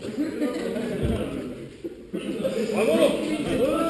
아, 과거로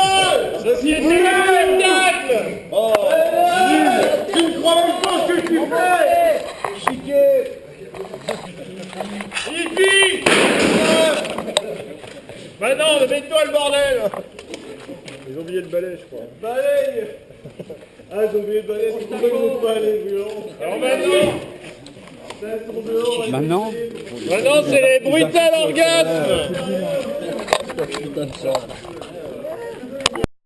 Bah non, mais mets-toi le bordel Ils ont oublié le balai, je crois. Balaye Ah, ils ont oublié le balai, c'est pour ça qu'ils vont pas aller, violents. Alors maintenant Maintenant Maintenant c'est les brutales orgasmes Putain de ça.